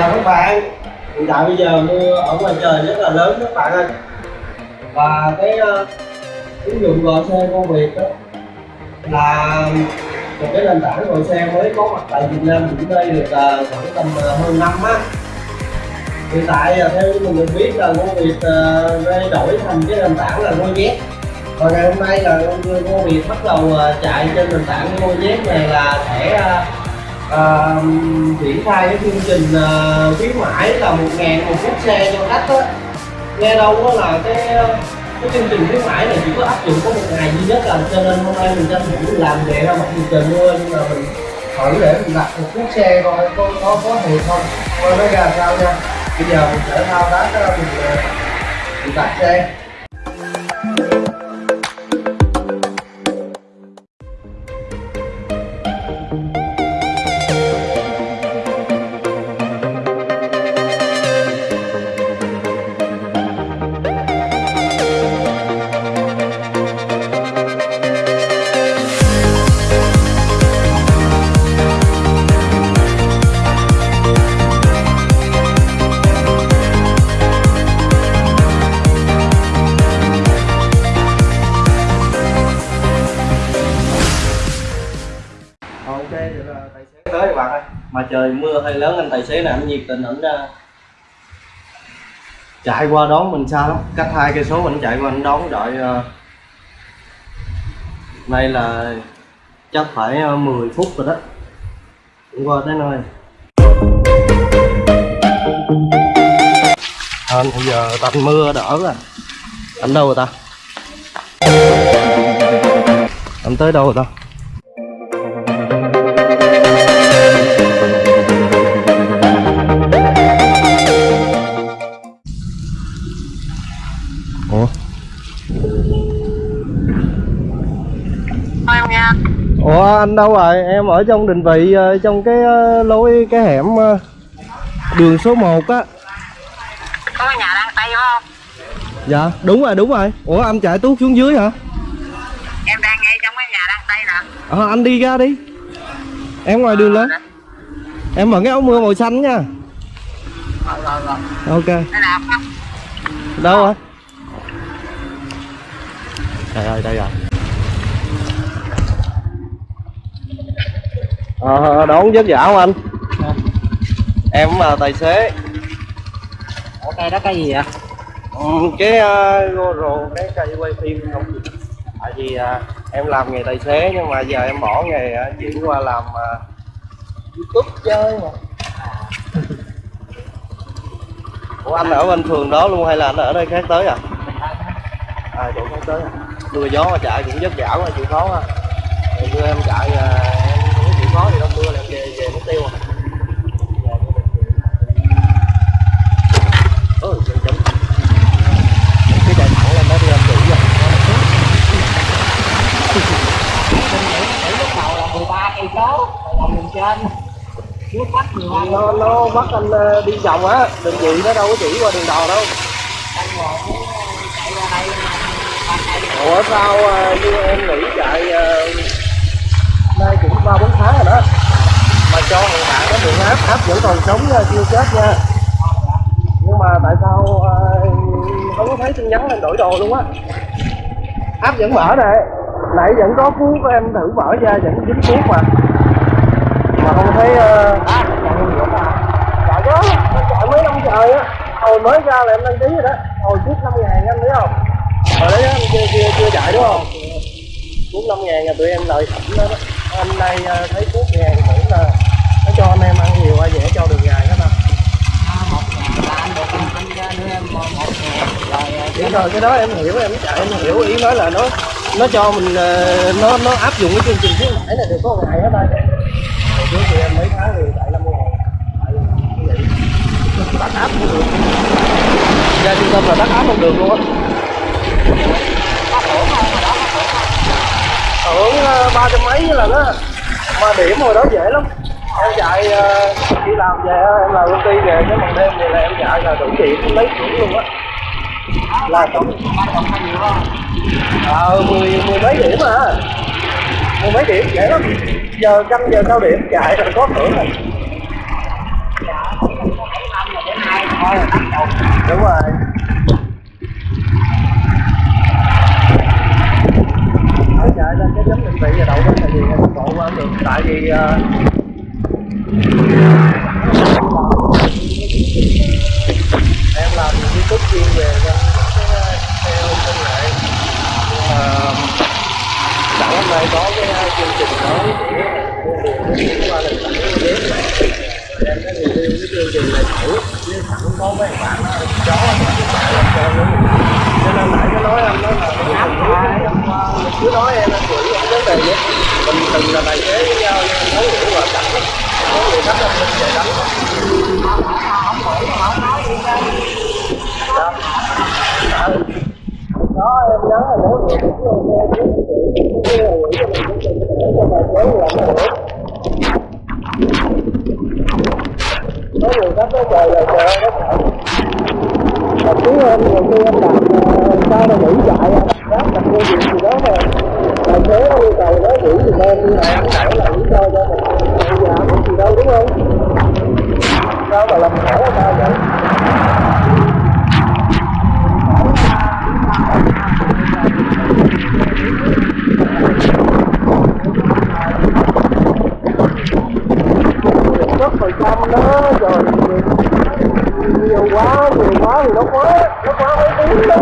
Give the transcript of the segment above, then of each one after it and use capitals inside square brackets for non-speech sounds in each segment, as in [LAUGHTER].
chào các bạn. Hiện tại bây giờ mưa ở ngoài trời rất là lớn các bạn ơi. Và cái uh, ứng dụng gọi xe công việc đó là một cái nền tảng gọi xe mới có mặt tại Việt Nam cũng đây được uh, khoảng tầm uh, hơn năm á. Hiện tại uh, theo như mình được biết là công việc uh, thay đổi thành cái nền tảng là Gojek. Và ngày hôm nay là công việc bắt đầu uh, chạy trên nền tảng Gojek này là sẽ triển uh, triển khai cái chương trình uh, khuyến mãi là một ngàn một chiếc xe cho khách á. Nghe đâu đó là cái cái chương trình khuyến mãi này chỉ có áp dụng có một ngày duy nhất là cho nên hôm nay mình tranh thủ làm về ra mặt dù trời mưa nhưng mà mình thử để mình đặt một chiếc xe coi có có có thiệt không. Coi nó ra sao nha. Bây giờ mình sẽ thao tác đó, mình, ờ, mình đặt xe. Là tài xế. Tới các bạn ơi. Mà trời mưa hơi lớn anh tài xế này anh nhiệt tình ảnh chạy qua đón mình xa lắm. Cách hai cây số mình chạy qua anh đón đợi ờ, nay là chắc phải ờ, 10 phút rồi đó. Cũng qua tới nơi. À, bây giờ tạnh mưa đỡ rồi. Anh đâu rồi ta? Anh tới đâu rồi ta? Ủa anh đâu rồi? Em ở trong định vị ờ, trong cái ờ, lối cái hẻm ờ, đường số 1 á. có cái nhà đang tay không Dạ, đúng rồi, đúng rồi. Ủa anh chạy tuốt xuống dưới hả? em đang ngay trong cái nhà đang tay nè Ờ anh đi ra đi. Em ngoài đường lên. Em mặc cái áo mưa màu xanh nha. rồi rồi rồi Ok. đây nào không Đâu rồi? Đây rồi, đây rồi. Ờ, đón vất vả không anh? Em là tài xế. ở cây đó cái gì vậy? Ừ, cái uh, GoPro cái cây quay phim không? Tại vì uh, em làm nghề tài xế nhưng mà giờ em bỏ nghề uh, chuyển qua làm uh, youtube chơi mà. [LAUGHS] Ủa anh ở bên phường đó luôn hay là anh ở đây khác tới à? À chỗ khác tới à? Mưa gió mà chạy cũng vất vả mà chịu khó ha như em chạy uh, không có thì đông mưa là em về về mất tiêu à chấm. Cái lên đi rồi lúc đầu là 13 cây trên nước bắt 12 nó nó bắt anh ờ, đi vòng á. Đường vị nó đâu có chỉ qua đường đò đâu. Anh ngồi chạy ra đây.ủa sao ờ, như em nghĩ chạy ờ, ba bốn tháng rồi đó. Mà cho thằng bạn nó đường áp áp vẫn còn sống nha chưa chết nha. Nhưng mà tại sao ờ, không có thấy tin nhắn lên đổi đồ luôn á? Áp vẫn mở nè. Nãy vẫn có cú của em thử mở ra vẫn dính cuốc mà. Mà không thấy uh, à chạy được à chạy mấy năm trời á. Hồi mới ra là em đăng ký rồi đó. Hồi trước năm ngàn anh thấy không? Hồi đấy anh chưa chưa chưa chạy đúng không? Cuốn năm ngàn là tụi em lợi thẩm đó, đó anh đây ờ, thấy cuốn ngàn cũng là nó cho anh em ăn nhiều ai dễ cho đường dài các ta. À, một ngàn em một một ngàn rồi cái đó em hiểu em chạy em hiểu. Ý nói là nó nó cho mình ờ, nó nó áp dụng cái chương trình khuyến mãi này được có một ngày hết đây trước thì em mấy tháng thì chạy năm ngàn. Tại như vậy. Áp không được. Ra trung tâm là bắt áp không được luôn á có hưởng không mà đó có hưởng không hưởng ờ, ba trăm mấy lần á. Mà điểm hồi đó dễ lắm. Em chạy ờ, đi làm về ờ, em làm công ty về, cái bằng đêm thì là em chạy là đủ điểm lấy điểm luôn á. Là tổng ba ờ mười mười mấy điểm à. Mười mấy điểm dễ lắm. Giờ canh giờ cao điểm chạy là có thưởng rồi. Đúng rồi Nói chạy lên cái chấm định vị và đậu bên này thì tốc độ qua được tại vì uh, em làm youtube chuyên về theo ờ, công nghệ. Nhưng mà sẵn hôm nay có cái ờ, chương trình mới của để qua lần em có review cái chương trình này thử nhưng sẵn có mấy bạn chó cho nên nãy nó nói em nói là cứ nói em em gửi vấn đề vậy mình từng là tài xế với nhau nhưng thấu hiểu và chặt lắm có người đánh em mình sẽ đánh đó em nhớ là nếu người cũng luôn nghe chứ chứ là gửi cho mình cũng trình để cho tài xế làm nó được có nhiều khách nó chờ là trời nó sợ mà chứ em nhiều khi em đặt sao nó nghỉ chạy đáp đặt mua gì gì đó mà tài xế yêu cầu đó, đủ thì em đi. Làm nó phải là lý do cho mình. Bây giờ không gì đâu, đúng không? Sao mà làm khổ ta vậy? Chút phần trăm đó rồi nhiều quá nhiều quá thì nó quá nó quá mấy tiếng đó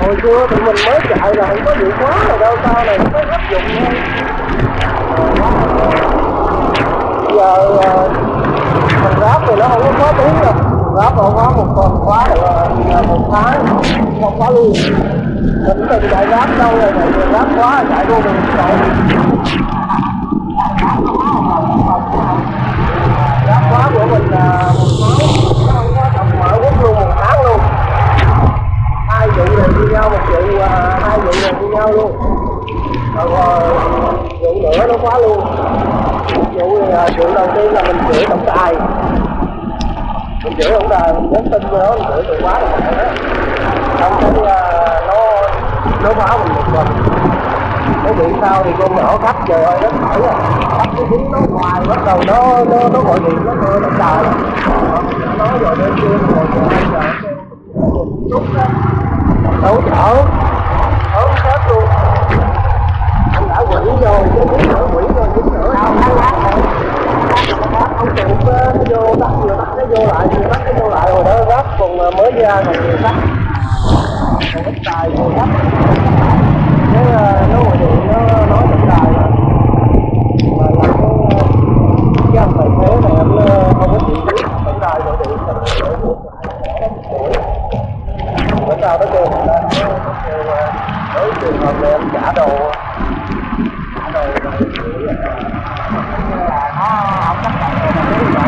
hồi xưa tụi mình mới chạy là không có bị quá rồi đâu sau này mới áp dụng thôi. Giờ ờ, thằng ráp thì nó không có khó tiếng đâu. Ráp nó quá một tuần quá được một tháng không quá luôn. Mình từng chạy ráp đâu rồi chạy ráp quá, chạy luôn mình chạy ráp quá của mình là một tháng nó không có tầm mở quốc luôn một tháng luôn hai vụ này như nhau một vụ à, hai này nhau luôn rồi rượu vụ nữa nó quá luôn vụ uh, vụ đầu tiên là mình chửi tổng đài mình chửi tổng đài mình nhắn tin với nó mình chửi từ quá rồi mình đó xong cái uh, nó nó phá mình một mình nó bị sao thì con nhỏ khách trời ơi nó thở à khách cái tiếng nó hoài bắt đầu nó nó nó gọi điện nó mơ nó trời nó rồi đến kia rồi rồi rồi chút đó đâu chở mới ra còn nhiều khách còn ít tài nhiều khách cái nó gọi điện nó nói tổng đài mà mà là cái cái ông tài xế này em không có chịu biết tổng đài gọi điện là để buộc lại bữa sau nó kêu người ta nó kêu với trường hợp này em trả đồ trả đồ rồi là nó không chấp nhận được cái ví dụ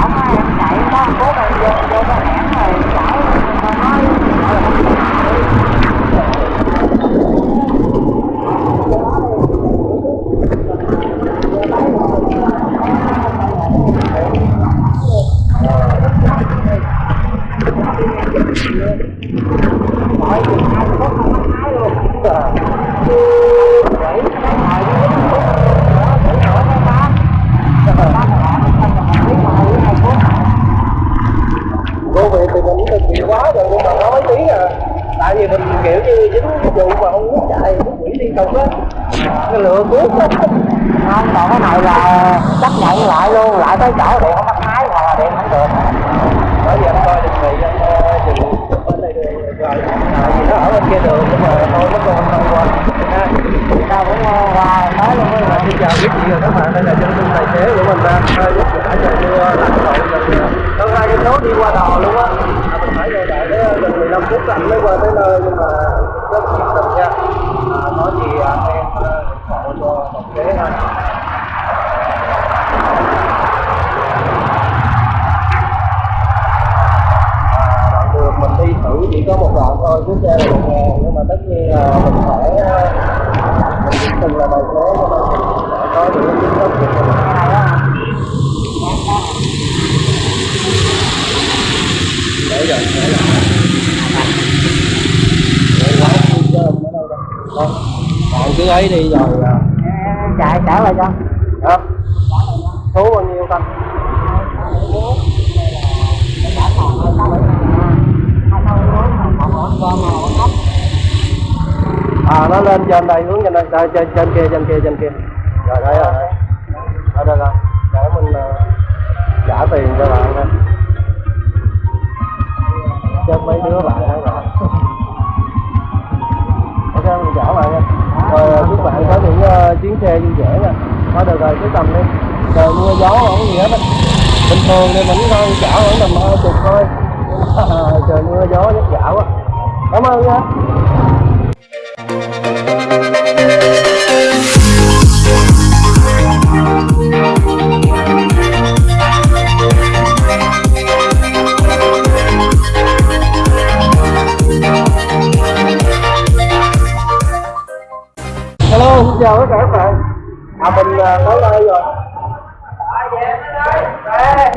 không á em chạy đó cố em vô vô cái hẻm rồi chở nói hỏi chừng hai mươi phút không bắt máy luôn vậy cái hồi nó dính phút đó thử hỏi cái bác bác là làm không là mình biết mà hai hai phút cô việc thì mình cũng thực hiện quá rồi nhưng mà nói mấy tiếng à tại vì mình kiểu như dính cái vụ mà không muốn chạy muốn quỷ liên tục á cái lựa cuốn á không còn cái này là chấp nhận lại luôn lại tới chỗ điện không bắt máy hoặc là điện không được bởi vì anh coi định vị anh ờ, dừng bên đây đường rồi tại vì nó ở bên kia đường nhưng mà tôi mất còn không qua. Ha tao cũng hoài, qua tới luôn á xin chào biết vị rồi các bạn, đây là chân dung tài xế của mình đang hơi lúc vả trời mưa lạnh rồi mình ờ, hơn hai cái số đi qua đò luôn á. Mình phải ngồi đợi tới ờ, gần 15 phút anh mới qua tới nơi nhưng mà rất nhiệt tình nha à, nói gì anh em ờ, hộ cho tài xế ha À, đoạn đường mình đi thử chỉ có một đoạn thôi cứ xe là một ngàn nhưng mà tất nhiên là mình phải ờ, mình cũng từng là tài xế cho nên mình phải có những cái kiến thức của mình để rồi để lại để quá không cơm ở đâu đâu. Thôi còn cứ ấy đi rồi chạy trở lại cho. Đó số bao nhiêu ta à nó lên trên đây hướng trên đây trên trên, trên kia trên kia trên kia. Rồi đây rồi. Ở đây là để mình ờ, trả tiền cho bạn đây cho mấy đứa bạn đó rồi. Ok mình trả bạn nha. Rồi chúc bạn có những ờ, chuyến xe vui vẻ nha. Thôi được rồi cứ tầm đi. Trời mưa gió không gì hết á bình thường thì mình thôi trả khoảng tầm hai chục thôi. [LAUGHS] Trời mưa gió rất dạo quá. Cảm ơn nha chào tất cả các bạn. À mình à, tới đây rồi. À,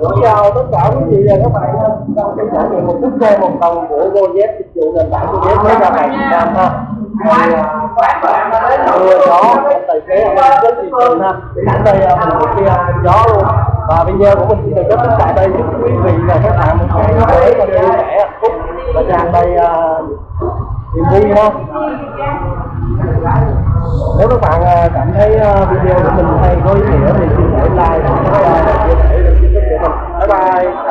xin chào tất cả quý vị và các bạn đang Trong trải nghiệm một chiếc xe một tầng của Gojek dịch vụ nền tảng Gojek mới ra hàng Việt Nam ha. Mưa à, gió, tài xế rất nhiệt tình ha. Đây à, mình có kia gió luôn. Và video của mình xin được kết thúc tại đây. Chúc quý vị và các bạn một ngày mới và vui vẻ, hạnh phúc. Và tràn đầy à, niềm vui ha nếu các bạn ờ, cảm thấy ờ, video của mình hay có ý nghĩa thì xin hãy like, và chia sẻ để kênh của mình. Bye bye.